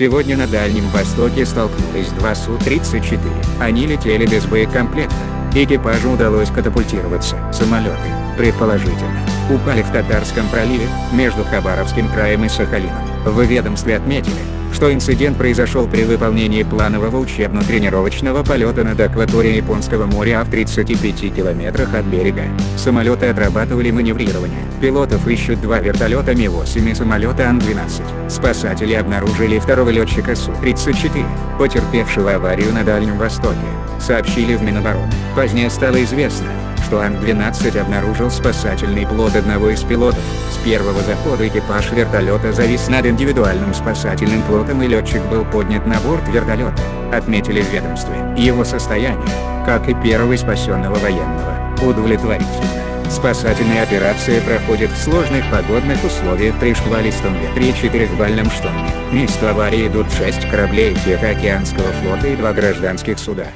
Сегодня на Дальнем Востоке столкнулись два Су-34. Они летели без боекомплекта. Экипажу удалось катапультироваться. Самолеты, предположительно, упали в Татарском проливе, между Хабаровским краем и Сахалином. В ведомстве отметили, что инцидент произошел при выполнении планового учебно-тренировочного полета над акваторией Японского моря в 35 километрах от берега. Самолеты отрабатывали маневрирование. Пилотов ищут два вертолета Ми-8 и самолета Ан-12. Спасатели обнаружили второго летчика Су-34, потерпевшего аварию на Дальнем Востоке, сообщили в Минобороны. Позднее стало известно, что Ан-12 обнаружил спасательный плод одного из пилотов. С первого захода экипаж вертолета завис над индивидуальным спасательным плотом и летчик был поднят на борт вертолета, отметили в ведомстве. Его состояние, как и первого спасенного военного, удовлетворительное. Спасательная операция проходит в сложных погодных условиях при шквалистом ветре и четырехбальном шторме. Место аварии идут шесть кораблей Тихоокеанского флота и два гражданских суда.